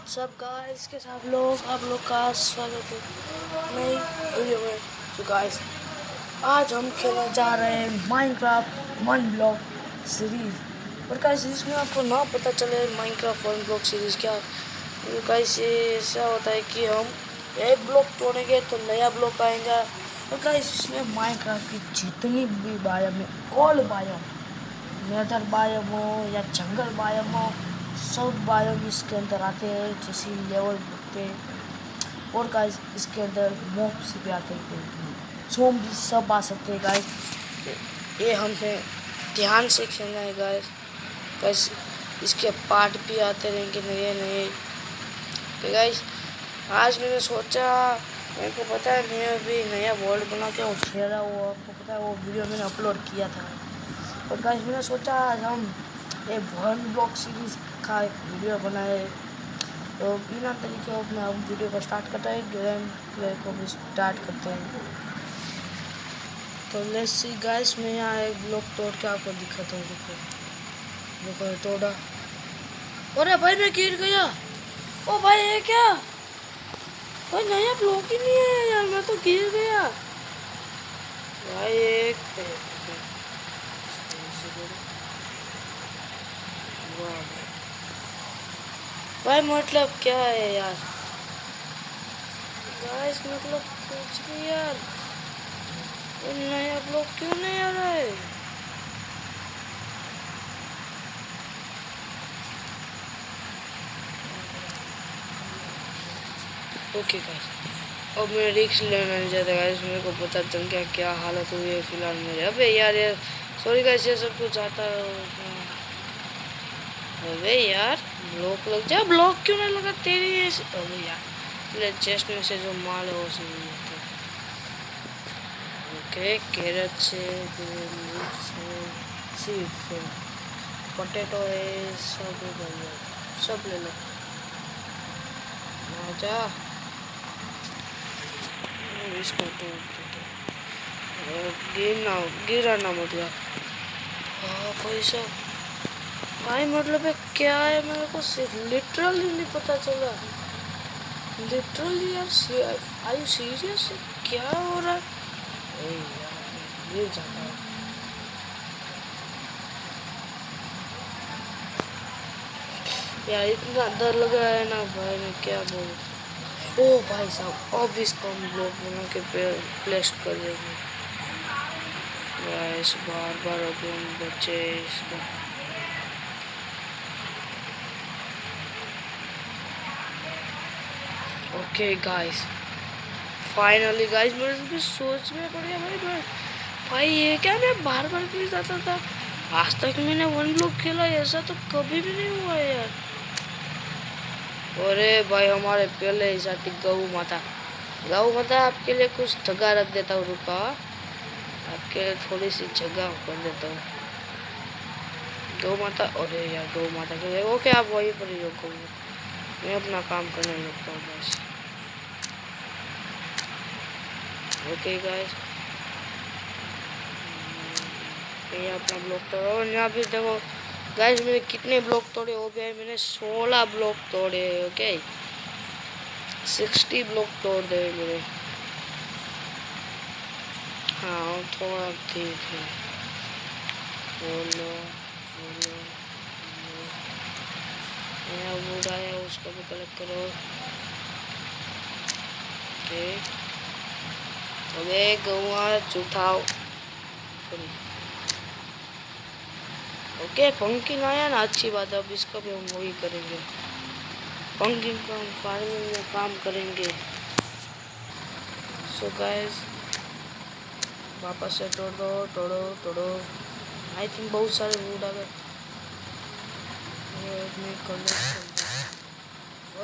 WhatsApp guys के साथ लोग, आप लोग का स्वागत है। नई वीडियो में। तो गाइस आज हम खेलने जा रहे हैं माइनक्राफ्ट वन ब्लॉक सीरीज़ और गाइस इसमें आपको ना पता चले माइनक्राफ्ट वन ब्लॉक सीरीज़ क्या तो गाइस ये ऐसा होता है कि हम एक ब्लॉक तोड़ेंगे तो नया ब्लॉक आएगा। और गाइस इसमें माइनक्राफ्ट की जितनी भी बायम है ऑल बायम नेदर बायम हो या जंगल बायम हो सब बायोम इसके अंदर आते हैं, जैसे लेवल पे और गाइस इसके अंदर मोब्स भी आते हैं। सोम भी सब आ सकते हैं गाइस ये हमने ध्यान से खेलना है गाइस गाइस इसके पार्ट भी आते रहेंगे नए नए तो गाइस आज मैंने सोचा, मेरे को पता है, मैं अभी नया वर्ल्ड बना के खेला वो आपको पता है, वो वीडियो मैंने अपलोड किया था। और गाइस मैंने सोचा, आज हम ये वन ब्लॉक सीरीज़ का एक वीडियो बनाए। तो बिना तरीके अपने हम वीडियो को स्टार्ट करते हैं गेम प्ले को भी स्टार्ट करते हैं। तो लेट्स सी गाइस मैं यहाँ एक ब्लॉक तोड़ के आपको दिखाता हूँ, रुको। देखो तोड़ा। अरे भाई, मैं गिर गया। ओ भाई, ये क्या? भाई, नया ब्लॉक ही नहीं है यार, मैं तो गिर गया। भाई, एक भाई मतलब क्या है यार? गाइस मतलब कुछ भी यार। ये नया ब्लॉग क्यों नहीं आ रहा? है ओके गाइस अब मैं रिक्स लेना नहीं चाहता गाइस मेरे को पता चल गया क्या हालत हुई है फ़िलहाल मेरे। अबे यार यार सॉरी गाइस ये सब कुछ आता है। अबे यार ब्लॉक लग जा ब्लॉक क्यों नहीं लगा तेरी अबे यार, तेरे चेस्ट में से जो माल है वो सब ओके कैरेट से सीड से पोटैटो है सब सब ले लो। जा। इसको तो गिरना, गिराना मतलब हाँ पैसा। भाई मतलब है क्या है? मेरे को सिर्फ़ लिटरली नहीं पता चला। लिटरली यार आई यू सीरियस क्या हो रहा है? जाता है। यार, इतना डर लग रहा है ना भाई, मैं क्या बोलूँ? ओ भाई साहब, अब इसको हम ब्लॉक बना के प्लेस कर देंगे। बार बार अभी हम बच्चे इसको। ओके गाइस फाइनली गाइस मेरे सोच में पड़ गया भाई भाई भाई ये क्या मैं बार बार भी जाता था? आज तक मैंने वन ब्लॉक खेला, ऐसा तो कभी भी नहीं हुआ यार। अरे भाई, हमारे पहले ही साथी गौ माता। गौ माता आपके लिए कुछ जगह रख देता हूँ, रुका। आपके लिए थोड़ी सी जगह कर देता हूँ। गौ माता, अरे यार गौ माता के ओके आप वहीं पर ही रोको। मैं अपना काम करने लगता हूँ, बस। ओके गाइस ये अपना ब्लॉक तोड़ा और यहाँ भी देखो गाइस मैंने कितने ब्लॉक तोड़े? हो गए मैंने सोलह ब्लॉक तोड़े ओके सिक्सटी ब्लॉक तोड़ दे मेरे हाँ थोड़ा ठीक है बोलो बोलो नया वुड आया, उसको भी कलेक्ट करो। ठीक अबे गौआ चुठाओ ओके पंकिंग आया ना अच्छी बात है, अब इसका भी हम वही करेंगे। पंकिंग का हम फ़ार्मिंग में काम करेंगे। सो गाइस वापस से तोड़, तोड़ो तोड़ो। आई थिंक बहुत सारे वुड आ गए।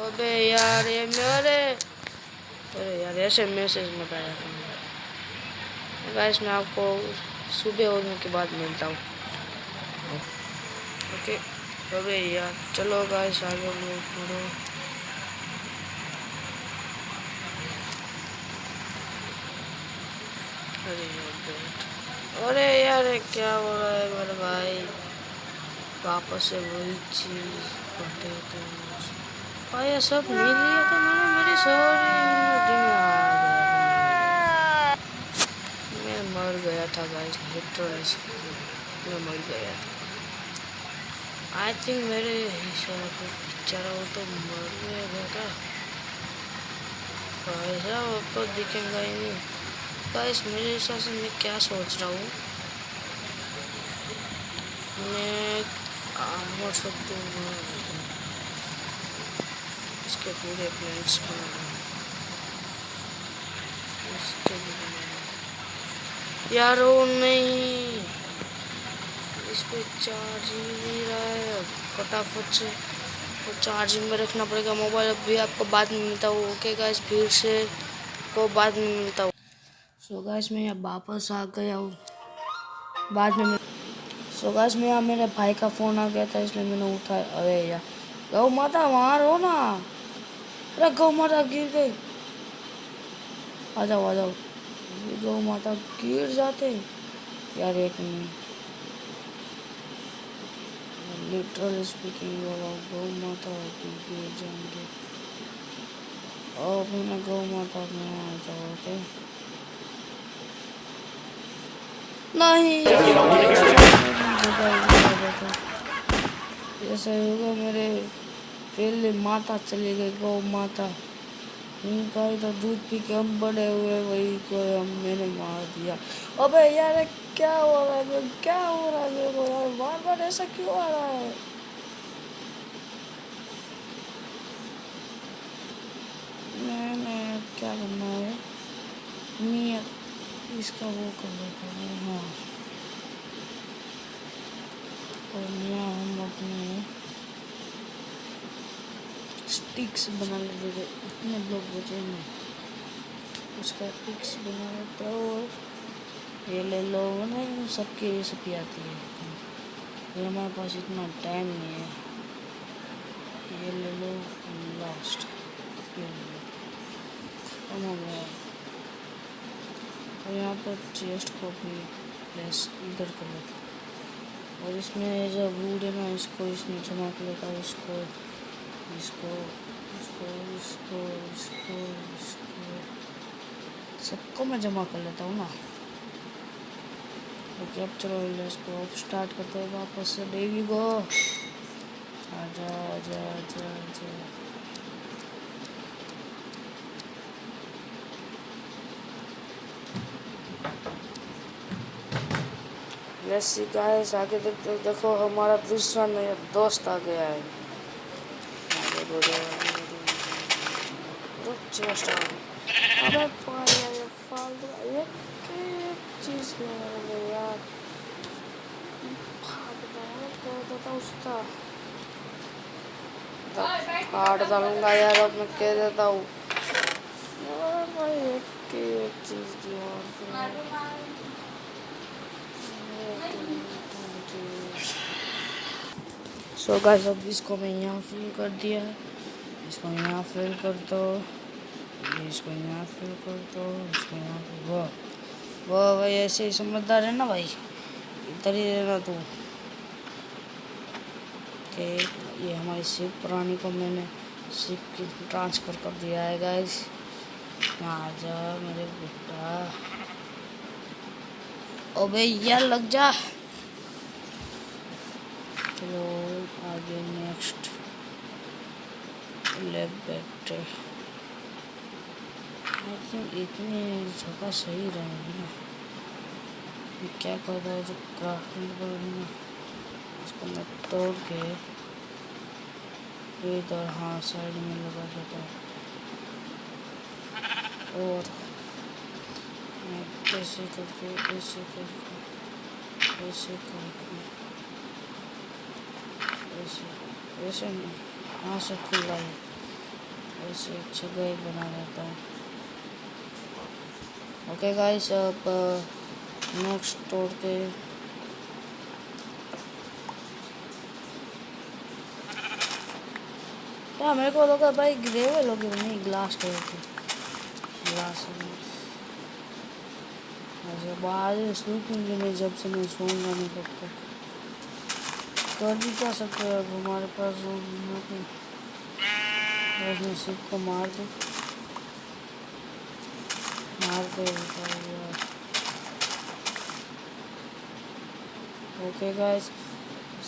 अबे यार, ये मेरे अरे यार, ऐसे मैसेज मत आया गाइस मैं आपको सुबह होने के बाद मिलता हूँ। ओके अबे यार चलो गाइस आगे लोग अरे यार अरे यार क्या हो रहा है मेरे भाई? वापस से वही चीज़ पटे तो भाई सब नहीं लिया था मैंने मेरी सारी इन्वेंटरी में आ गया मैं मर गया था गाइस लिटरली मैं मर गया था आई थिंक मेरे हिसाब से बेचारा वो तो मर गया था भाई साहब अब तो दिखेगा ही नहीं गाइस मेरे हिसाब से मैं क्या सोच रहा हूँ मैं आर्मर सब दूँगा इसके पूरे प्लेन्स बनाना इसके यार वो नहीं। इस पे चार्जिंग नहीं रहा है। फटाफट से। वो चार्जिंग में रखना पड़ेगा मोबाइल अभी आपको बाद में मिलता हूँ। ओके गाइस फिर से को बाद में मिलता हूँ। सो गाइस मैं यहाँ वापस आ गया हूँ। बाद में सो गाइस मैं यहाँ मेरे भाई का फ़ोन आ गया था, इसलिए मैंने उठाया अरे यार। गौ माता, वहाँ रहो ना। अरे गौ माता गिर गई। आ जाओ आ जाओ। गौ माता गिर जाते यार एक लिटरल स्पीकिंग वाला गौ माता गिर जाएँगे। और मैंने गौ माता में आ जाओ, ओके? नहीं। ऐसा होगा मेरे पहले माता चली गई, गौ माता। ही तो दूध पी के हम बड़े हुए वही को हम मैंने मार दिया। अबे यार, क्या हो रहा है क्या हो रहा है मेरे को यार बार बार ऐसा क्यों आ रहा है? मैंने क्या करना है? नियत इसका वो कर लेता हूँ हाँ। और यहाँ हम अपने स्टिक्स बना लेते थे इतने ब्लॉक बचे नहीं उसका स्टिक्स बना लेते हो और ये ले लो नहीं सबकी रेसिपी आती है। ये हमारे पास इतना टाइम नहीं है। ये ले लो लास्ट ये ले लो। कम हो गया। और यहाँ पर चेस्ट को भी प्लेस इधर कर लेते और इसमें जो वूड है ना इसको इसमें जमा कर लेता हूँ इसको इसको इसको इसको इसको सबको मैं जमा कर लेता हूँ ना। ओके, अब चलो इसको स्टार्ट करते हैं वापस से। डेवी गो आजा आजा आजा आजा। लेट्स गाइस आगे देखते, देखो, हमारा दूसरा नया दोस्त आ गया है। बढ़ो रुक जस्ट अबे पागल ये फालतू ये क्या? चीज़ है यार फाड़ दो कर देता उसका फाड़ डालूँगा यार अब मैं कह देता हूँ भाई एक एक चीज़ की सो गाइस अब इसको मैं यहाँ फिल कर दिया इसको यहाँ फिल कर दो इसको यहाँ फिल कर दो इसको यहाँ फिल वो वो भाई, ऐसे ही समझदार है ना भाई? इधर ही रहना तू। के ये हमारी शिप पुरानी को मैंने शिप की ट्रांसफ़र कर दिया है गाइस यहाँ आ जा मेरे बेटा। ओ भैया, लग जा। चलो आगे नेक्स्ट लेफ़्ट बैठे आई थिंक इतनी जगह सही रहेगी ना। मैं क्या करता है जो क्राफ्टिंग करूँगी ना? उसको मैं तोड़ के इधर हाँ साइड में लगा देता हूँ। और ऐसे करके ऐसे करके ऐसे करके। नहीं। यहाँ से खुला ही। ऐसे जगह बना लेता हूँ। ओके गाइस अब नेक्स्ट तोड़ के क्या मेरे को लगा भाई ग्रेवे लोग नहीं ग्लास तोड़ के ग्लास बाहर सूखेंगे नहीं जब से मैं सोऊँगा नहीं तब तक कर भी क्या सकते हैं अब हमारे पास मैं शिप को मार दूँ। मार दे ओके गाइस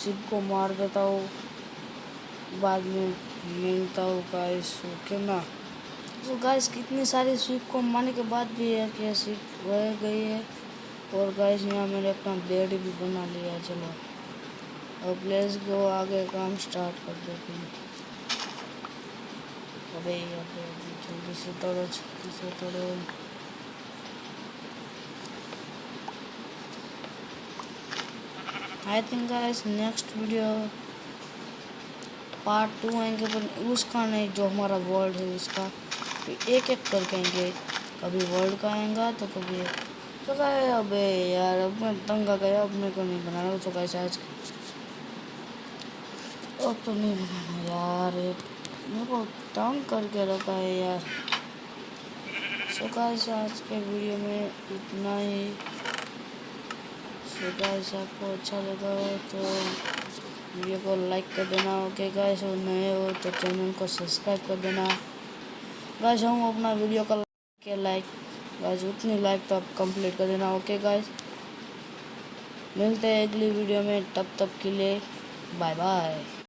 शिप को मार देता हूँ। बाद में मिलता हूँ गाइस ओके ना? तो गाइस कितनी सारी स्विप को मारने के बाद भी है कि स्विप रह गई है। और गाइस यहाँ मैंने अपना बेड भी बना लिया, चलो। अब लेट्स गो आगे काम स्टार्ट कर देते हैं। अबे अबे जल्दी से तोड़ो, जल्दी से तोड़ो। I think guys next video part two आएँगे, पर उसका नहीं, जो हमारा वर्ल्ड है, उसका। एक एक करके आएँगे कभी वर्ल्ड का आएगा तो कभी तो अबे, यार, अब मैं तंग आ गया, अब मेरे को नहीं बनाना तो कैसे आज तो नहीं बनाना यार मेरे को तंग करके रखा है यार। सो गाइस आज के वीडियो में इतना ही। सो गाइस आपको अच्छा लगा हो तो वीडियो को लाइक कर देना ओके गाइस और नए हो तो चैनल को सब्सक्राइब कर देना। गाइस हम अपना वीडियो का के लाइक गाइस उतनी लाइक तो आप कंप्लीट कर देना ओके गाइस मिलते हैं अगली वीडियो में, तब तक के लिए बाय बाय